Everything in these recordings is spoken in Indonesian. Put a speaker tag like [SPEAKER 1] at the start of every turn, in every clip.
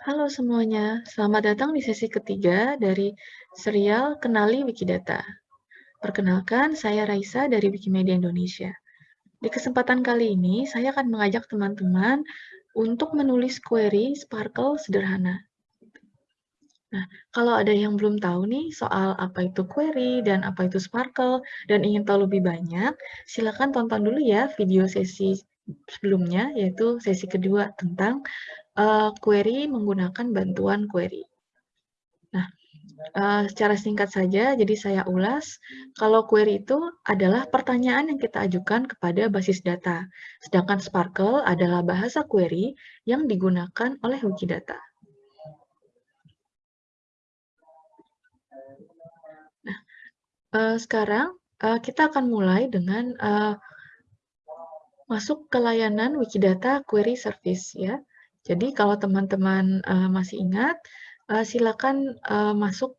[SPEAKER 1] Halo semuanya, selamat datang di sesi ketiga dari serial Kenali Wikidata. Perkenalkan, saya Raisa dari Wikimedia Indonesia. Di kesempatan kali ini, saya akan mengajak teman-teman untuk menulis query Sparkle sederhana. Nah, kalau ada yang belum tahu nih soal apa itu query dan apa itu Sparkle, dan ingin tahu lebih banyak, silakan tonton dulu ya video sesi sebelumnya, yaitu sesi kedua tentang uh, query menggunakan bantuan query. Nah, uh, secara singkat saja, jadi saya ulas, kalau query itu adalah pertanyaan yang kita ajukan kepada basis data, sedangkan Sparkle adalah bahasa query yang digunakan oleh Wikidata. Nah, uh, sekarang uh, kita akan mulai dengan uh, masuk ke layanan Wikidata Query Service ya. Jadi kalau teman-teman uh, masih ingat, uh, silakan uh, masuk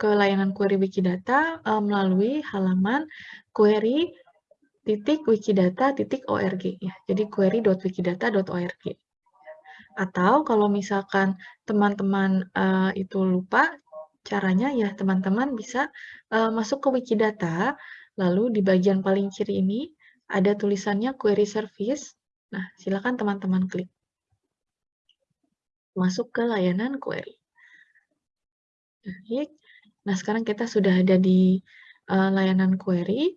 [SPEAKER 1] ke layanan query Wikidata uh, melalui halaman query.wikidata.org ya. Jadi query.wikidata.org. Atau kalau misalkan teman-teman uh, itu lupa caranya ya teman-teman bisa uh, masuk ke Wikidata, lalu di bagian paling kiri ini ada tulisannya query service. Nah, silakan teman-teman klik masuk ke layanan query. Nah, sekarang kita sudah ada di uh, layanan query.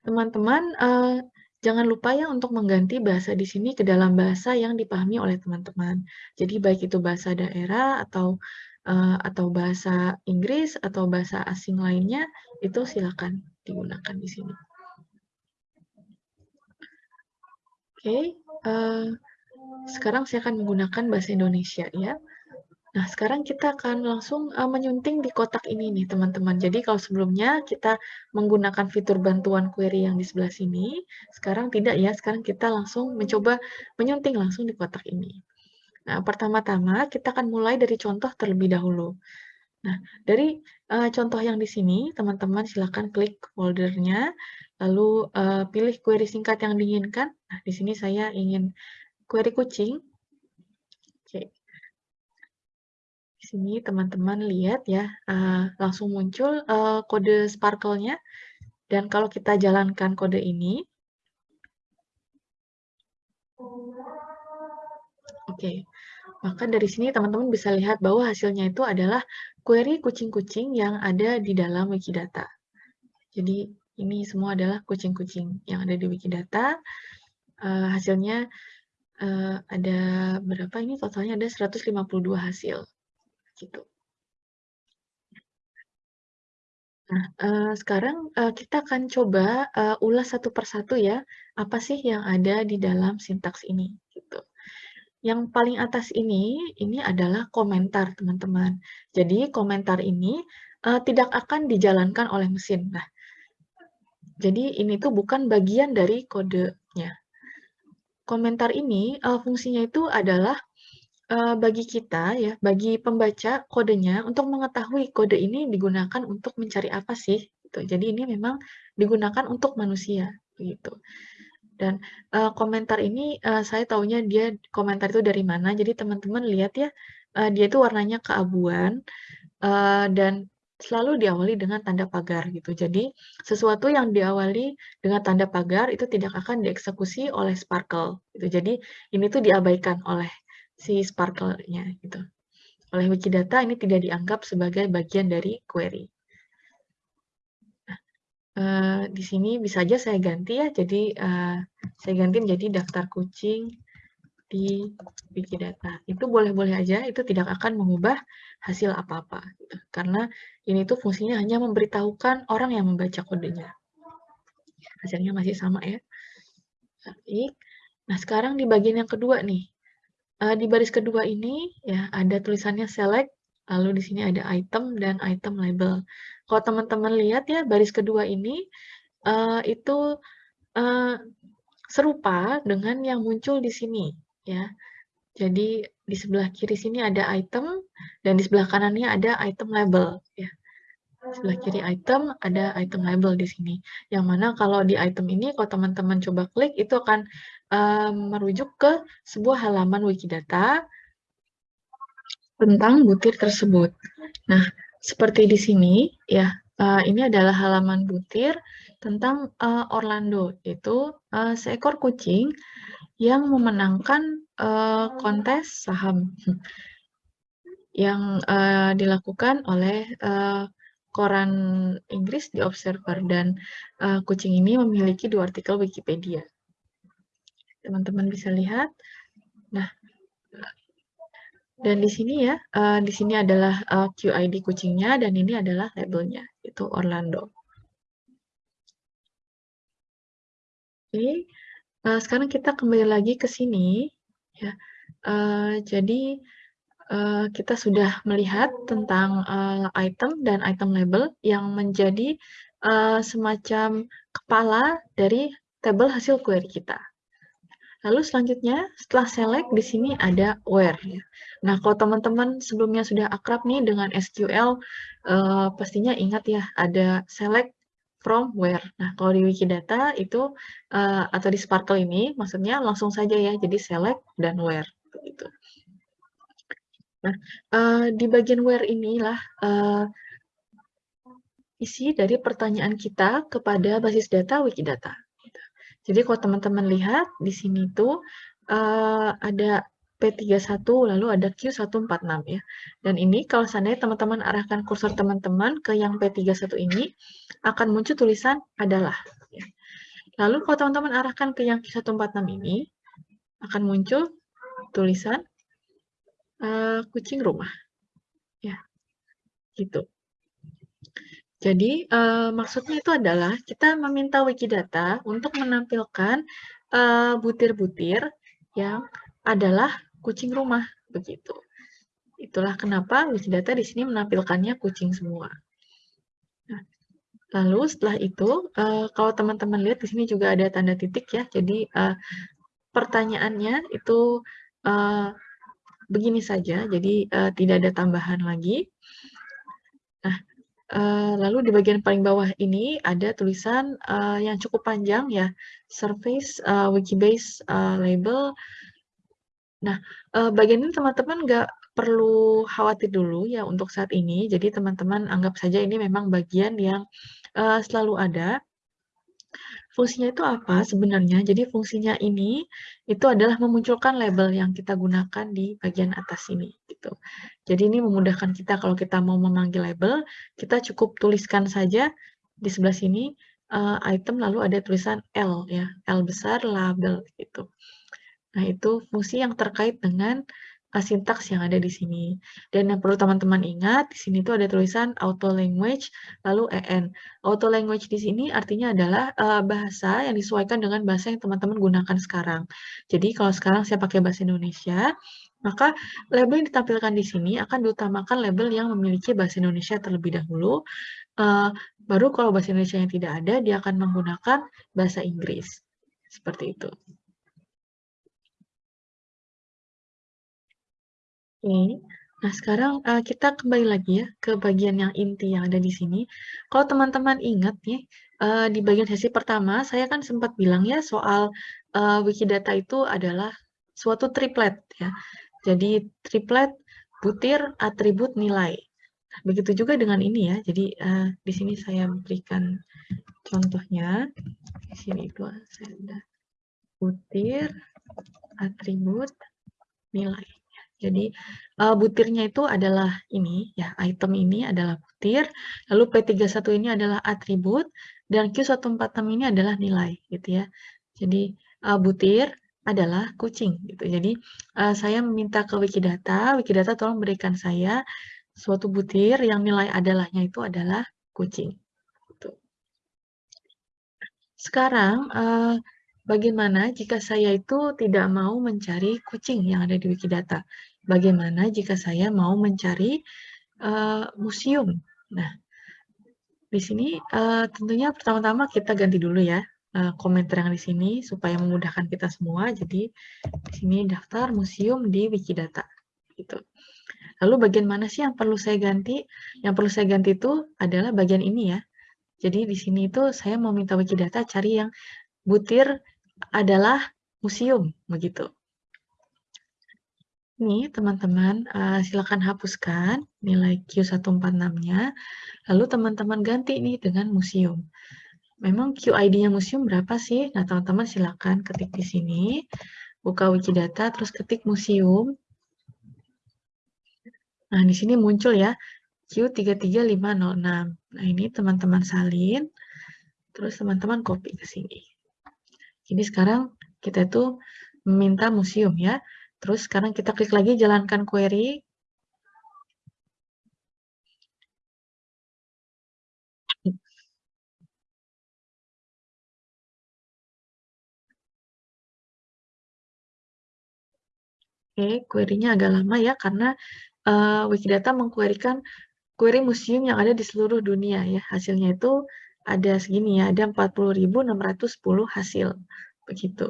[SPEAKER 1] Teman-teman, uh, jangan lupa ya untuk mengganti bahasa di sini ke dalam bahasa yang dipahami oleh teman-teman. Jadi baik itu bahasa daerah atau uh, atau bahasa Inggris atau bahasa asing lainnya, itu silakan digunakan di sini. Oke, okay, uh, sekarang saya akan menggunakan bahasa Indonesia ya. Nah, sekarang kita akan langsung uh, menyunting di kotak ini nih, teman-teman. Jadi kalau sebelumnya kita menggunakan fitur bantuan query yang di sebelah sini, sekarang tidak ya, sekarang kita langsung mencoba menyunting langsung di kotak ini. Nah, pertama-tama kita akan mulai dari contoh terlebih dahulu. Nah, dari uh, contoh yang di sini, teman-teman silakan klik foldernya, lalu uh, pilih query singkat yang diinginkan. Nah, di sini saya ingin query kucing. Oke. Di sini teman-teman lihat ya, uh, langsung muncul uh, kode Sparkle-nya. Dan kalau kita jalankan kode ini, Oke, maka dari sini teman-teman bisa lihat bahwa hasilnya itu adalah query kucing-kucing yang ada di dalam Wikidata. Jadi ini semua adalah kucing-kucing yang ada di Wikidata. Uh, hasilnya uh, ada berapa ini totalnya ada 152 hasil gitu. Nah, uh, sekarang uh, kita akan coba uh, ulas satu persatu ya, apa sih yang ada di dalam sintaks ini gitu. Yang paling atas ini, ini adalah komentar teman-teman. Jadi komentar ini uh, tidak akan dijalankan oleh mesin. Nah, jadi ini tuh bukan bagian dari kodenya komentar ini uh, fungsinya itu adalah uh, bagi kita ya, bagi pembaca kodenya untuk mengetahui kode ini digunakan untuk mencari apa sih. Gitu. Jadi ini memang digunakan untuk manusia gitu. Dan uh, komentar ini uh, saya taunya dia komentar itu dari mana. Jadi teman-teman lihat ya, uh, dia itu warnanya keabuan uh, dan selalu diawali dengan tanda pagar gitu. Jadi sesuatu yang diawali dengan tanda pagar itu tidak akan dieksekusi oleh Sparkle gitu. Jadi ini tuh diabaikan oleh si Sparkle-nya gitu. Oleh Wikidata ini tidak dianggap sebagai bagian dari query. Uh, di sini bisa aja saya ganti ya. Jadi uh, saya ganti menjadi daftar kucing di Wikidata. Itu boleh-boleh aja, itu tidak akan mengubah hasil apa-apa. Gitu. Karena ini tuh fungsinya hanya memberitahukan orang yang membaca kodenya. Hasilnya masih sama ya. Baik. Nah, sekarang di bagian yang kedua nih. Uh, di baris kedua ini ya ada tulisannya select, lalu di sini ada item dan item label. Kalau teman-teman lihat ya baris kedua ini uh, itu uh, serupa dengan yang muncul di sini ya. Jadi di sebelah kiri sini ada item dan di sebelah kanannya ada item label ya. Sebelah kiri item ada item label di sini. Yang mana kalau di item ini kalau teman-teman coba klik itu akan um, merujuk ke sebuah halaman Wikidata tentang butir tersebut. Nah, seperti di sini ya, uh, ini adalah halaman butir tentang uh, Orlando, itu uh, seekor kucing yang memenangkan uh, kontes saham yang uh, dilakukan oleh uh, koran Inggris di Observer dan uh, kucing ini memiliki dua artikel Wikipedia. Teman-teman bisa lihat. Nah, dan di sini ya, uh, di sini adalah uh, QID kucingnya dan ini adalah labelnya, itu Orlando. Oke, uh, sekarang kita kembali lagi ke sini ya. Uh, jadi uh, kita sudah melihat tentang uh, item dan item label yang menjadi uh, semacam kepala dari tabel hasil query kita. Lalu selanjutnya, setelah select, di sini ada where. Ya. Nah, kalau teman-teman sebelumnya sudah akrab nih dengan SQL, uh, pastinya ingat ya, ada select from where. Nah, kalau di Wikidata itu, uh, atau di Sparkle ini, maksudnya langsung saja ya, jadi select dan where. Begitu. Nah, uh, di bagian where inilah uh, isi dari pertanyaan kita kepada basis data Wikidata. Jadi kalau teman-teman lihat di sini tuh uh, ada P31 lalu ada Q146 ya. Dan ini kalau seandainya teman-teman arahkan kursor teman-teman ke yang P31 ini akan muncul tulisan adalah ya. Lalu kalau teman-teman arahkan ke yang Q146 ini akan muncul tulisan uh, kucing rumah. Ya. Gitu. Jadi, uh, maksudnya itu adalah kita meminta Wikidata untuk menampilkan eh, butir-butir uh, yang adalah kucing rumah, begitu. Itulah kenapa Wikidata di sini menampilkannya kucing semua. Nah, lalu setelah itu, uh, kalau teman-teman lihat di sini juga ada tanda titik ya, jadi uh, pertanyaannya itu uh, begini saja, jadi uh, tidak ada tambahan lagi. Nah, Uh, lalu di bagian paling bawah ini ada tulisan uh, yang cukup panjang ya, Surface uh, Wikibase uh, label. Nah, uh, bagian ini teman-teman nggak perlu khawatir dulu ya untuk saat ini. Jadi teman-teman anggap saja ini memang bagian yang uh, selalu ada. Fungsinya itu apa sebenarnya? Jadi fungsinya ini itu adalah memunculkan label yang kita gunakan di bagian atas ini gitu. Jadi ini memudahkan kita kalau kita mau memanggil label, kita cukup tuliskan saja di sebelah sini uh, item lalu ada tulisan L ya, L besar label gitu. Nah, itu fungsi yang terkait dengan uh, sintaks yang ada di sini. Dan yang perlu teman-teman ingat, di sini tuh ada tulisan auto language, lalu EN. Auto language di sini artinya adalah uh, bahasa yang disesuaikan dengan bahasa yang teman-teman gunakan sekarang. Jadi kalau sekarang saya pakai bahasa Indonesia, maka label yang ditampilkan di sini akan diutamakan label yang memiliki bahasa Indonesia terlebih dahulu. Uh, baru kalau bahasa Indonesia yang tidak ada, dia akan menggunakan bahasa Inggris. Seperti itu. Oke. Nah, sekarang uh, kita kembali lagi ya ke bagian yang inti yang ada di sini. Kalau teman-teman ingat nih, uh, di bagian sesi pertama saya kan sempat bilang ya soal uh, Wikidata itu adalah suatu triplet ya. Jadi triplet butir atribut nilai. Nah, begitu juga dengan ini ya. Jadi uh, di sini saya berikan contohnya. Di sini itu saya butir atribut nilai. Jadi uh, butirnya itu adalah ini ya, item ini adalah butir, lalu P31 ini adalah atribut dan Q146 ini adalah nilai gitu ya. Jadi uh, butir adalah kucing gitu. Jadi uh, saya meminta ke Wikidata, Wikidata tolong berikan saya suatu butir yang nilai adalahnya itu adalah kucing. Gitu. Sekarang uh, Bagaimana jika saya itu tidak mau mencari kucing yang ada di Wikidata? Bagaimana jika saya mau mencari uh, museum? Nah, di sini uh, tentunya pertama-tama kita ganti dulu ya uh, komentar yang di sini supaya memudahkan kita semua. Jadi di sini daftar museum di Wikidata. Gitu. Lalu bagian mana sih yang perlu saya ganti? Yang perlu saya ganti itu adalah bagian ini ya. Jadi di sini itu saya mau minta Wikidata cari yang butir adalah museum begitu. Nih teman-teman, eee, silakan hapuskan nilai Q146-nya, lalu teman-teman ganti nih dengan museum. Memang QID-nya museum berapa sih? Nah, teman-teman silakan ketik di sini, buka Wikidata, terus ketik museum. Nah, di sini muncul ya, Q33506. Nah, ini teman-teman salin, terus teman-teman copy ke sini. Jadi sekarang kita itu meminta museum ya. Terus sekarang kita klik lagi jalankan query. Oke, query-nya agak lama ya, karena uh, Wikidata mengquerykan query museum yang ada di seluruh dunia ya. Hasilnya itu ada segini ya, ada 40.610 hasil. Begitu.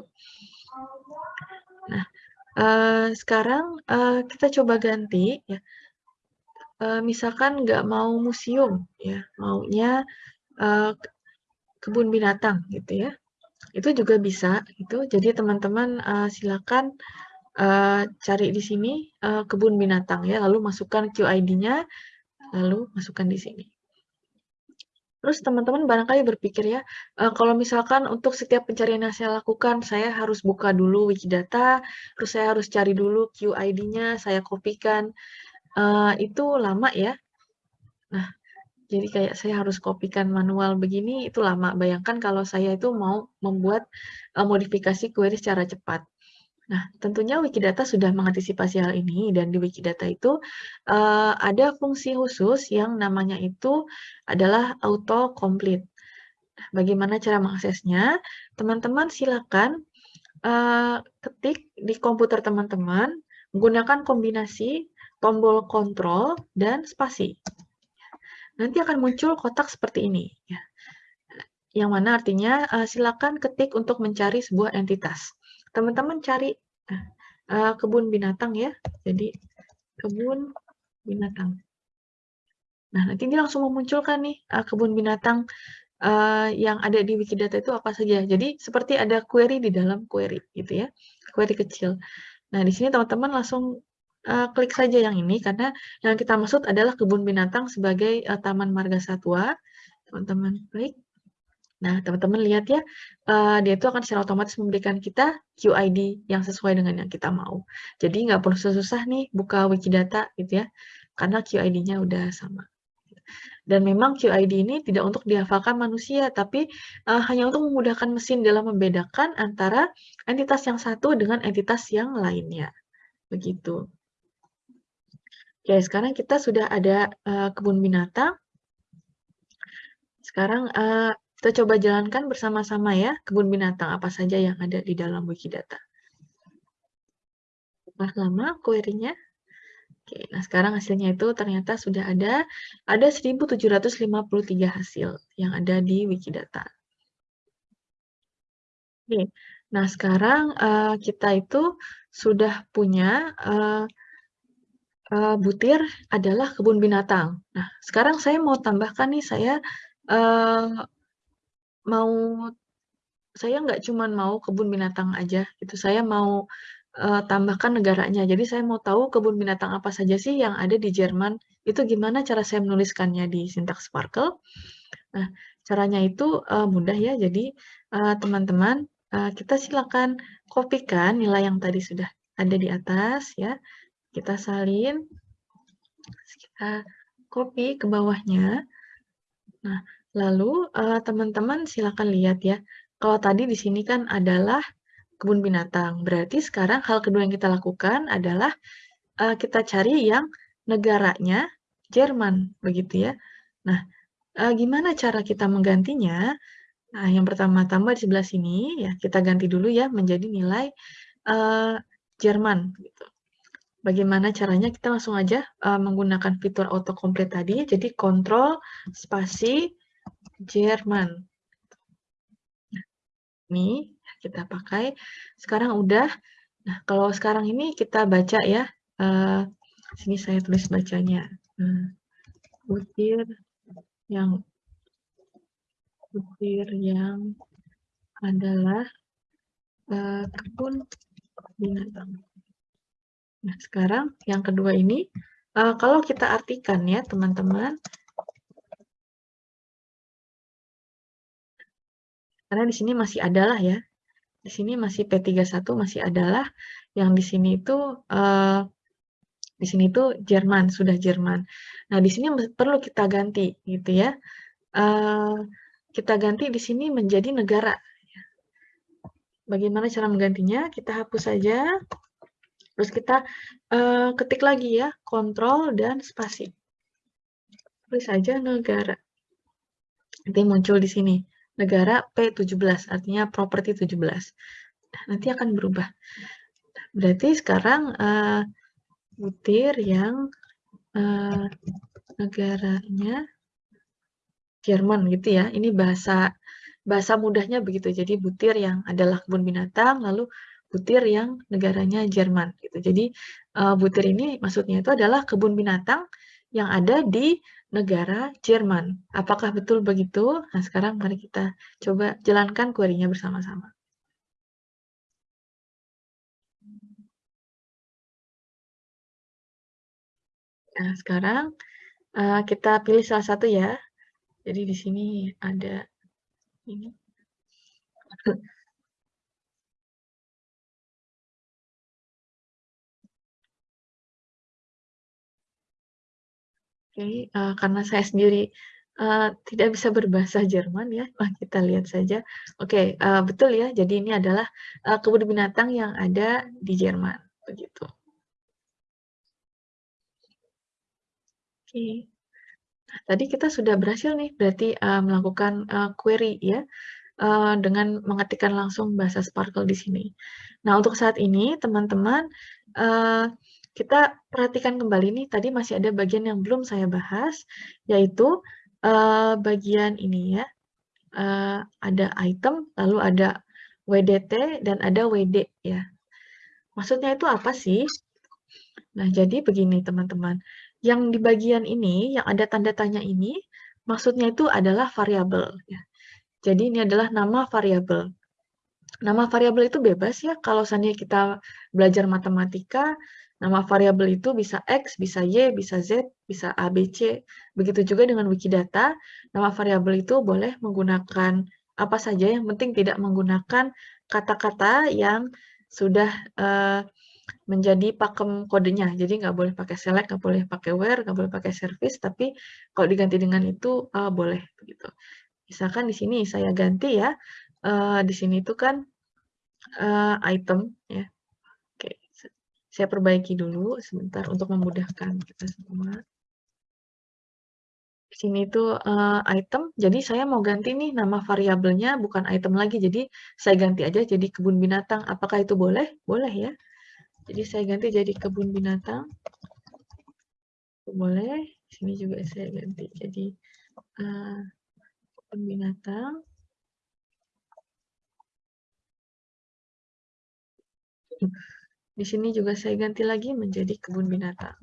[SPEAKER 1] Nah, uh, sekarang uh, kita coba ganti ya. Uh, misalkan nggak mau museum ya, maunya uh, kebun binatang gitu ya. Itu juga bisa itu. Jadi teman-teman uh, silakan uh, cari di sini uh, kebun binatang ya, lalu masukkan QID-nya, lalu masukkan di sini. Terus teman-teman barangkali berpikir ya, uh, kalau misalkan untuk setiap pencarian yang saya lakukan, saya harus buka dulu Wikidata, terus saya harus cari dulu QID-nya, saya kopikan, uh, itu lama ya. Nah, jadi kayak saya harus kopikan manual begini, itu lama. Bayangkan kalau saya itu mau membuat uh, modifikasi query secara cepat. Nah, tentunya Wikidata sudah mengantisipasi hal ini, dan di Wikidata itu uh, ada fungsi khusus yang namanya itu adalah auto-complete. Nah, bagaimana cara mengaksesnya? Teman-teman silakan uh, ketik di komputer teman-teman menggunakan kombinasi tombol kontrol dan spasi. Nanti akan muncul kotak seperti ini. Ya. Yang mana artinya uh, silakan ketik untuk mencari sebuah entitas teman-teman cari uh, kebun binatang ya. Jadi kebun binatang. Nah, nanti dia langsung memunculkan nih uh, kebun binatang uh, yang ada di Wikidata itu apa saja. Jadi seperti ada query di dalam query gitu ya. Query kecil. Nah, di sini teman-teman langsung uh, klik saja yang ini karena yang kita maksud adalah kebun binatang sebagai uh, taman marga satwa. Teman-teman klik. Nah, teman-teman lihat ya, uh, dia itu akan secara otomatis memberikan kita QID yang sesuai dengan yang kita mau. Jadi nggak perlu susah-susah nih buka Wikidata gitu ya, karena QID-nya udah sama. Dan memang QID ini tidak untuk dihafalkan manusia, tapi uh, hanya untuk memudahkan mesin dalam membedakan antara entitas yang satu dengan entitas yang lainnya. Begitu. Oke, sekarang kita sudah ada uh, kebun binatang. Sekarang uh, kita coba jalankan bersama-sama ya, kebun binatang apa saja yang ada di dalam Wikidata. Nah, lama query-nya? Oke, nah sekarang hasilnya itu ternyata sudah ada, ada 1753 hasil yang ada di Wikidata. Oke, nah sekarang uh, kita itu sudah punya uh, uh, butir adalah kebun binatang. Nah, sekarang saya mau tambahkan nih, saya uh, mau saya nggak cuma mau kebun binatang aja gitu, saya mau uh, tambahkan negaranya. Jadi saya mau tahu kebun binatang apa saja sih yang ada di Jerman. Itu gimana cara saya menuliskannya di Syntax Sparkle. Nah, caranya itu uh, mudah ya. Jadi teman-teman uh, uh, kita silakan kopikan nilai yang tadi sudah ada di atas ya. Kita salin, kita copy ke bawahnya. Nah, Lalu, uh, teman-teman silakan lihat ya, kalau tadi di sini kan adalah kebun binatang, berarti sekarang hal kedua yang kita lakukan adalah, uh, kita cari yang negaranya Jerman, begitu ya. Nah, uh, gimana cara kita menggantinya? Nah, yang pertama tambah di sebelah sini, ya kita ganti dulu ya menjadi nilai, uh, Jerman, gitu. Bagaimana caranya? Kita langsung aja, uh, menggunakan fitur autocomplete tadi, jadi kontrol spasi Jerman. Ini kita pakai. Sekarang udah. Nah, kalau sekarang ini kita baca ya. Uh, sini saya tulis bacanya. Uh, butir yang butir yang adalah uh, kebun binatang. Nah, sekarang yang kedua ini, uh, kalau kita artikan ya, teman-teman. Karena di sini masih adalah ya. Di sini masih P31 masih adalah, yang di sini itu uh, di sini itu Jerman, sudah Jerman. Nah, di sini perlu kita ganti gitu ya. Uh, kita ganti di sini menjadi negara. Bagaimana cara menggantinya? Kita hapus saja. Terus kita uh, ketik lagi ya, kontrol dan spasi. Tulis saja negara. Nanti muncul di sini negara P17, artinya properti 17. Nanti akan berubah. Berarti sekarang uh, butir yang uh, negaranya Jerman gitu ya. Ini bahasa bahasa mudahnya begitu. Jadi butir yang adalah kebun binatang, lalu butir yang negaranya Jerman gitu. Jadi uh, butir ini maksudnya itu adalah kebun binatang yang ada di negara Jerman. Apakah betul begitu? Nah, sekarang mari kita coba jalankan query-nya bersama-sama. Nah, sekarang uh, kita pilih salah satu ya. Jadi di sini ada ini. Oke, uh, karena saya sendiri uh, tidak bisa berbahasa Jerman ya, wah kita lihat saja. Oke, uh, betul ya, jadi ini adalah uh, kebun binatang yang ada di Jerman, begitu. Oke. Nah, tadi kita sudah berhasil nih, berarti uh, melakukan uh, query ya, uh, dengan mengetikkan langsung bahasa Sparkle di sini. Nah, untuk saat ini, teman-teman, uh, kita perhatikan kembali nih, tadi masih ada bagian yang belum saya bahas, yaitu uh, bagian ini ya. Uh, ada item, lalu ada WDT, dan ada WD ya. Maksudnya itu apa sih? Nah, jadi begini teman-teman. Yang di bagian ini, yang ada tanda tanya ini, maksudnya itu adalah variabel. Ya. Jadi ini adalah nama variabel. Nama variabel itu bebas ya, kalau seandainya kita belajar matematika, Nama variabel itu bisa X, bisa Y, bisa Z, bisa A, B, C. Begitu juga dengan Wikidata, nama variabel itu boleh menggunakan apa saja, yang penting tidak menggunakan kata-kata yang sudah uh, menjadi pakem kodenya. Jadi nggak boleh pakai select, nggak boleh pakai where, nggak boleh pakai service, tapi kalau diganti dengan itu uh, boleh begitu. Misalkan di sini saya ganti ya, uh, di sini itu kan uh, item ya. Saya perbaiki dulu sebentar untuk memudahkan kita semua. Di sini itu uh, item, jadi saya mau ganti nih nama variabelnya bukan item lagi, jadi saya ganti aja jadi kebun binatang. Apakah itu boleh? Boleh ya. Jadi saya ganti jadi kebun binatang. Boleh. Di sini juga saya ganti jadi uh, kebun binatang. Di sini juga saya ganti lagi menjadi kebun binatang.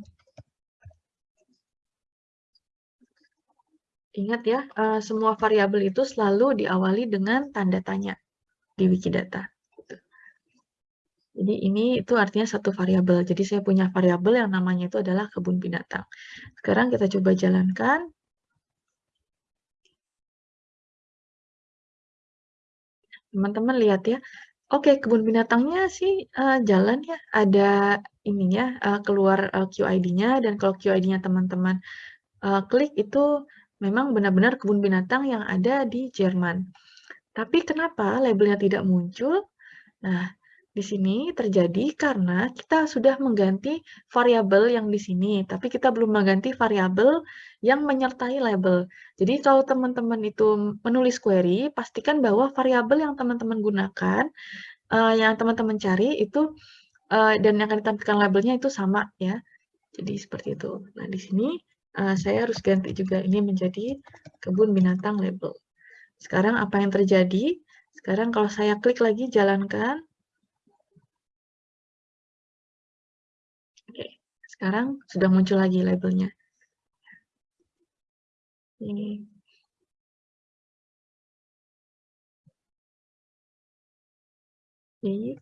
[SPEAKER 1] Ingat ya, uh, semua variabel itu selalu diawali dengan tanda tanya di Wikidata. Jadi ini itu artinya satu variabel. Jadi saya punya variabel yang namanya itu adalah kebun binatang. Sekarang kita coba jalankan. Teman-teman lihat ya, Oke, kebun binatangnya sih, uh, jalan ya, ada ininya, uh, keluar, uh, QID-nya dan kalau QID-nya teman-teman, uh, klik itu memang benar-benar kebun binatang yang ada di Jerman. Tapi kenapa labelnya tidak muncul? Nah, di sini terjadi karena kita sudah mengganti variabel yang di sini, tapi kita belum mengganti variabel yang menyertai label. Jadi kalau teman-teman itu menulis query, pastikan bahwa variabel yang teman-teman gunakan, uh, yang teman-teman cari itu uh, dan yang akan ditampilkan labelnya itu sama ya. Jadi seperti itu. Nah di sini uh, saya harus ganti juga ini menjadi kebun binatang label. Sekarang apa yang terjadi? Sekarang kalau saya klik lagi jalankan, sekarang sudah muncul lagi labelnya. Ini. Oke,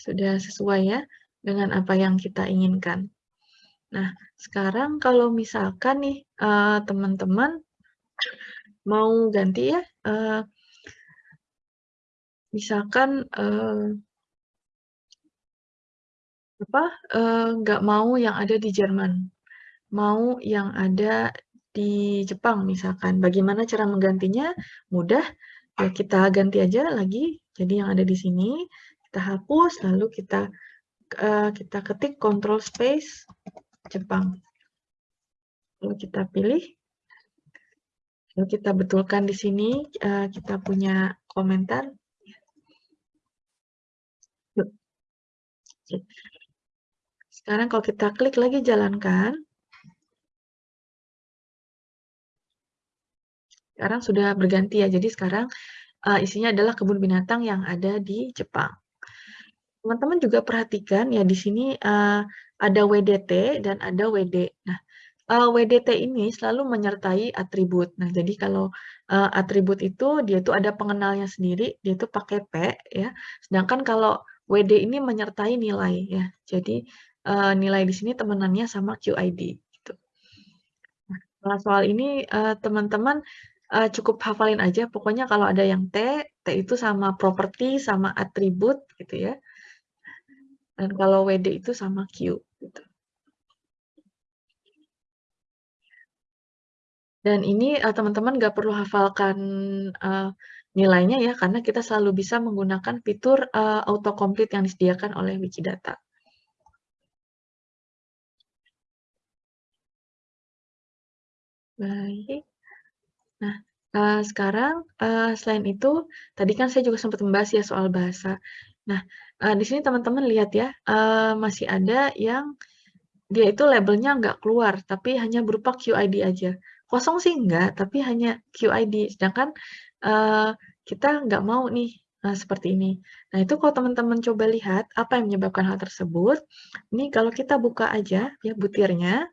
[SPEAKER 1] sudah sesuai ya. dengan apa yang kita inginkan. Nah, sekarang kalau misalkan nih, uh, teman-teman mau ganti ya, uh, misalkan, uh, apa, nggak mau yang ada di Jerman, mau yang ada di Jepang misalkan. Bagaimana cara menggantinya? Mudah, ya kita ganti aja lagi, jadi yang ada di sini, kita hapus, lalu kita uh, kita ketik control space Jepang. Lalu kita pilih, lalu kita betulkan di sini, uh, kita punya komentar. Sekarang kalau kita klik lagi jalankan, sekarang sudah berganti ya. Jadi sekarang uh, isinya adalah kebun binatang yang ada di Jepang. Teman-teman juga perhatikan ya di sini uh, ada WDT dan ada WD. Nah, uh, WDT ini selalu menyertai atribut. Nah, jadi kalau uh, atribut itu dia itu ada pengenalnya sendiri, dia itu pakai P ya. Sedangkan kalau WD ini menyertai nilai ya. Jadi uh, nilai di sini temenannya sama QID gitu. Nah, soal ini teman-teman uh, cukup hafalin aja, pokoknya kalau ada yang T, T itu sama properti, sama atribut, gitu ya. Dan kalau WD itu sama Q, gitu. Dan ini uh, teman-teman nggak perlu hafalkan uh, nilainya ya, karena kita selalu bisa menggunakan fitur uh, autocomplete yang disediakan oleh Wikidata. Baik. Nah, uh, sekarang, uh, selain itu, tadi kan saya juga sempat membahas ya soal bahasa. Nah, uh, di sini teman-teman lihat ya, uh, masih ada yang dia itu labelnya nggak keluar, tapi hanya berupa QID aja. Kosong sih enggak, tapi hanya QID. Sedangkan, uh, kita nggak mau nih, uh, seperti ini. Nah, itu kalau teman-teman coba lihat, apa yang menyebabkan hal tersebut, ini kalau kita buka aja ya butirnya,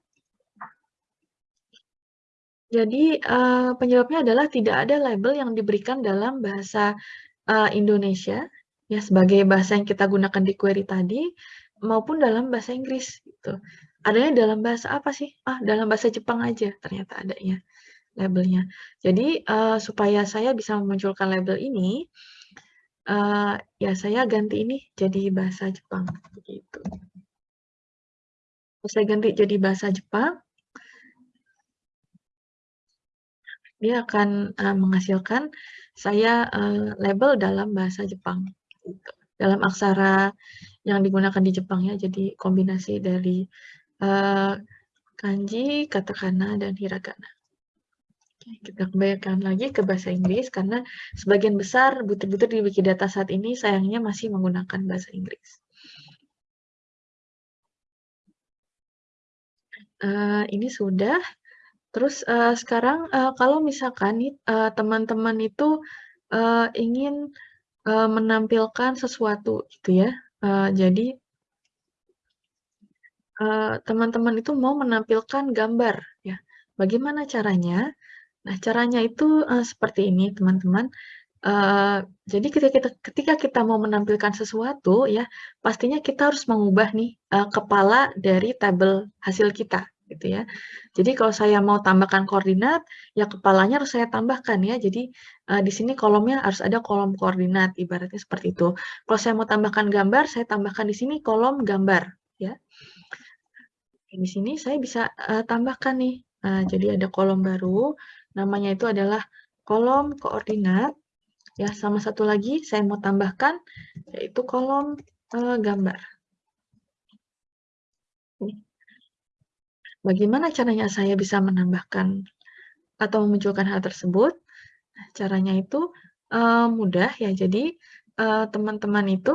[SPEAKER 1] jadi, uh, penyebabnya adalah tidak ada label yang diberikan dalam bahasa, uh, Indonesia, ya sebagai bahasa yang kita gunakan di query tadi, maupun dalam bahasa Inggris, gitu. Adanya dalam bahasa apa sih? Ah, dalam bahasa Jepang aja ternyata adanya labelnya. Jadi, uh, supaya saya bisa memunculkan label ini, uh, ya saya ganti ini jadi bahasa Jepang, begitu. Saya ganti jadi bahasa Jepang dia akan uh, menghasilkan saya uh, label dalam bahasa Jepang gitu. dalam aksara yang digunakan di Jepang ya jadi kombinasi dari uh, kanji, katakana dan hiragana. kita kembalikan lagi ke bahasa Inggris karena sebagian besar butir-butir di Wikidata saat ini sayangnya masih menggunakan bahasa Inggris. Uh, ini sudah Terus, uh, sekarang, uh, kalau misalkan uh, teman-teman itu, uh, ingin, uh, menampilkan sesuatu gitu ya, uh, jadi teman-teman uh, itu mau menampilkan gambar ya. Bagaimana caranya? Nah, caranya itu, uh, seperti ini teman-teman, uh, jadi ketika kita ketika kita mau menampilkan sesuatu ya, pastinya kita harus mengubah nih, uh, kepala dari tabel hasil kita gitu ya. Jadi kalau saya mau tambahkan koordinat, ya kepalanya harus saya tambahkan ya. Jadi uh, di sini kolomnya harus ada kolom koordinat, ibaratnya seperti itu. Kalau saya mau tambahkan gambar, saya tambahkan di sini kolom gambar ya. Di sini saya bisa uh, tambahkan nih. Uh, jadi ada kolom baru, namanya itu adalah kolom koordinat. Ya, sama satu lagi saya mau tambahkan yaitu kolom uh, gambar. Bagaimana caranya saya bisa menambahkan atau memunculkan hal tersebut? Nah, caranya itu uh, mudah ya. Jadi eh, teman-teman uh, itu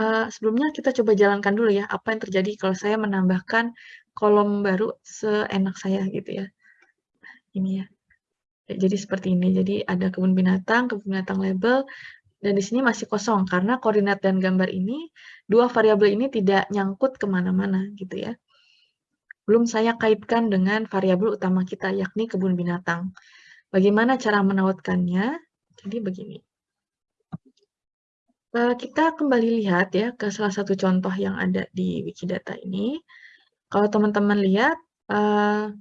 [SPEAKER 1] uh, sebelumnya kita coba jalankan dulu ya apa yang terjadi kalau saya menambahkan kolom baru seenak saya gitu ya. Ini ya. Jadi seperti ini. Jadi ada kebun binatang, kebun binatang label, dan di sini masih kosong karena koordinat dan gambar ini dua variabel ini tidak nyangkut ke mana-mana gitu ya belum saya kaitkan dengan variabel utama kita, yakni kebun binatang. Bagaimana cara menautkannya? Jadi begini. Uh, kita kembali lihat ya ke salah satu contoh yang ada di Wikidata ini. Kalau teman-teman lihat, uh,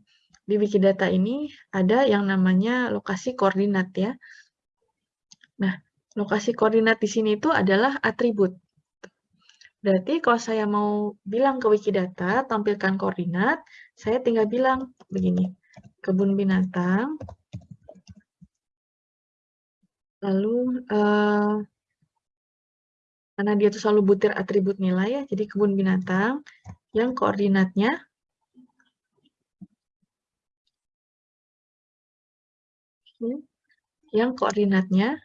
[SPEAKER 1] di Wikidata ini ada yang namanya lokasi koordinat ya. Nah, lokasi koordinat di sini itu adalah atribut. Berarti kalau saya mau bilang ke Wikidata, tampilkan koordinat, saya tinggal bilang begini, kebun binatang, lalu uh, karena dia itu selalu butir atribut nilai ya, jadi kebun binatang yang koordinatnya yang koordinatnya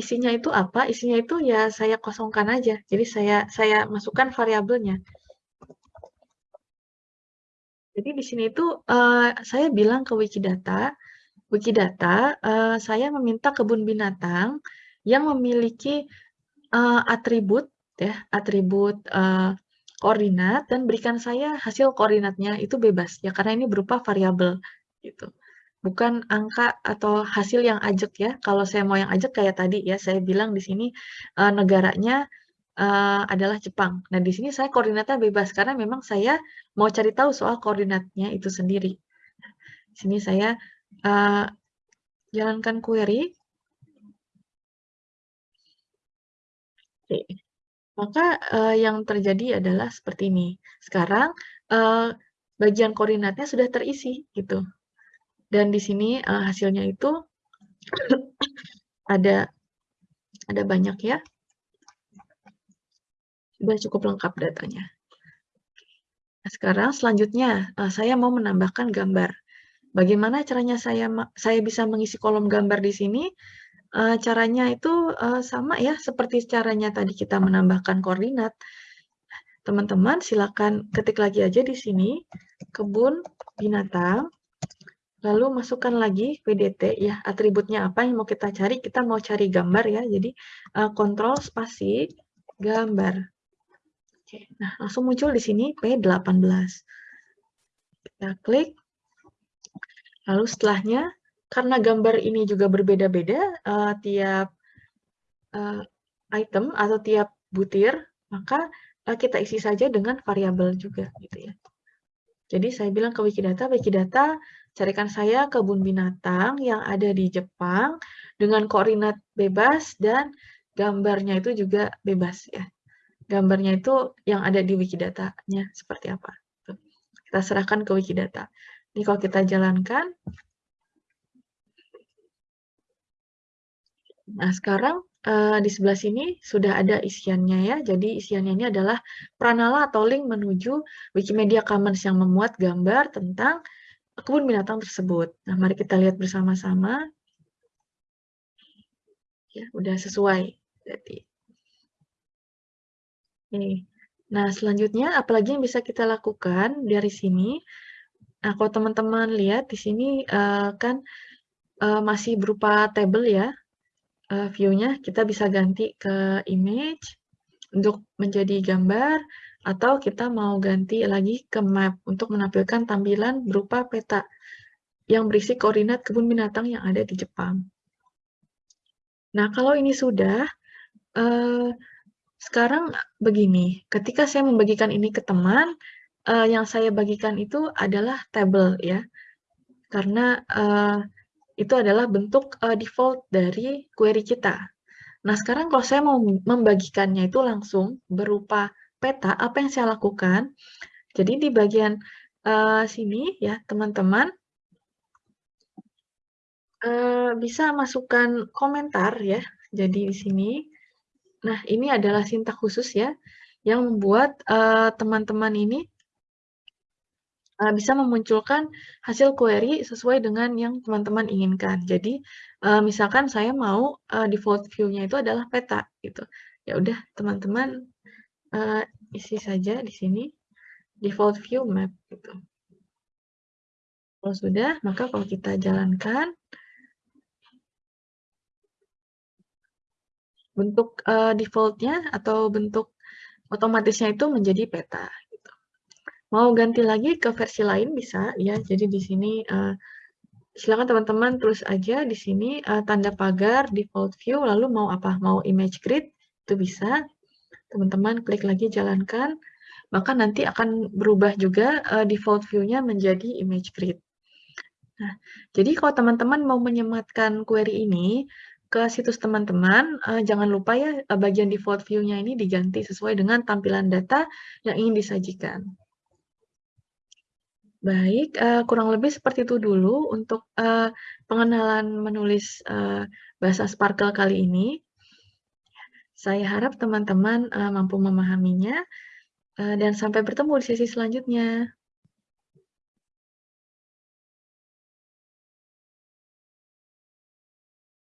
[SPEAKER 1] isinya itu apa? Isinya itu ya saya kosongkan aja. Jadi saya saya masukkan variabelnya. Jadi di sini itu uh, saya bilang ke Wikidata, Wikidata, uh, saya meminta kebun binatang yang memiliki uh, atribut ya, atribut uh, koordinat dan berikan saya hasil koordinatnya itu bebas ya karena ini berupa variabel gitu bukan angka atau hasil yang ajak ya. Kalau saya mau yang ajak kayak tadi ya, saya bilang di sini uh, negaranya uh, adalah Jepang. Nah, di sini saya koordinatnya bebas karena memang saya mau cari tahu soal koordinatnya itu sendiri. Di sini saya uh, jalankan query. Oke. Maka uh, yang terjadi adalah seperti ini. Sekarang uh, bagian koordinatnya sudah terisi gitu. Dan di sini uh, hasilnya itu ada ada banyak ya. Sudah cukup lengkap datanya. Nah, sekarang selanjutnya uh, saya mau menambahkan gambar. Bagaimana caranya saya saya bisa mengisi kolom gambar di sini? Uh, caranya itu uh, sama ya seperti caranya tadi kita menambahkan koordinat. Teman-teman silakan ketik lagi aja di sini kebun binatang Lalu masukkan lagi PDT ya, atributnya apa yang mau kita cari. Kita mau cari gambar ya, jadi uh, kontrol spasi gambar. Oke, nah langsung muncul di sini P18. Kita klik. Lalu setelahnya, karena gambar ini juga berbeda-beda uh, tiap uh, item atau tiap butir, maka uh, kita isi saja dengan variabel juga gitu ya. Jadi saya bilang ke Wikidata, Wikidata carikan saya kebun binatang yang ada di Jepang dengan koordinat bebas dan gambarnya itu juga bebas ya. Gambarnya itu yang ada di Wikidata-nya seperti apa. Kita serahkan ke Wikidata. Ini kalau kita jalankan. Nah, sekarang uh, di sebelah sini sudah ada isiannya ya. Jadi isiannya ini adalah pranala atau link menuju Wikimedia Commons yang memuat gambar tentang kebun binatang tersebut. Nah, mari kita lihat bersama-sama. Ya, udah sesuai. Jadi. Oke. Nah, selanjutnya apalagi yang bisa kita lakukan dari sini? Nah, kalau teman-teman lihat di sini uh, kan uh, masih berupa table ya uh, view-nya kita bisa ganti ke image untuk menjadi gambar atau kita mau ganti lagi ke map untuk menampilkan tampilan berupa peta yang berisi koordinat kebun binatang yang ada di Jepang. Nah, kalau ini sudah, uh, sekarang begini, ketika saya membagikan ini ke teman, uh, yang saya bagikan itu adalah table ya, karena uh, itu adalah bentuk uh, default dari query kita. Nah, sekarang kalau saya mau membagikannya itu langsung berupa peta, apa yang saya lakukan? Jadi di bagian uh, sini ya, teman-teman, uh, bisa masukkan komentar ya. Jadi di sini, nah ini adalah sintak khusus ya, yang membuat teman-teman uh, ini uh, bisa memunculkan hasil query sesuai dengan yang teman-teman inginkan. Jadi, uh, misalkan saya mau uh, default view-nya itu adalah peta, gitu. Ya udah, teman-teman uh, isi saja di sini default view map, gitu. Kalau sudah, maka kalau kita jalankan, bentuk uh, default-nya atau bentuk otomatisnya itu menjadi peta. Mau ganti lagi ke versi lain bisa ya. Jadi di sini uh, silakan teman-teman terus aja di sini uh, tanda pagar default view lalu mau apa? Mau image grid itu bisa, teman-teman klik lagi jalankan, maka nanti akan berubah juga, eee, default view-nya menjadi image grid. Nah, jadi kalau teman-teman mau menyematkan query ini ke situs teman-teman, eee, jangan lupa ya, eee, bagian default view-nya ini diganti sesuai dengan tampilan data yang ingin disajikan. Baik, eee, kurang lebih seperti itu dulu untuk, eee, pengenalan menulis, eee, bahasa Sparkle kali ini. Saya harap teman-teman, eee, mampu memahaminya, eee, dan sampai bertemu di sesi selanjutnya.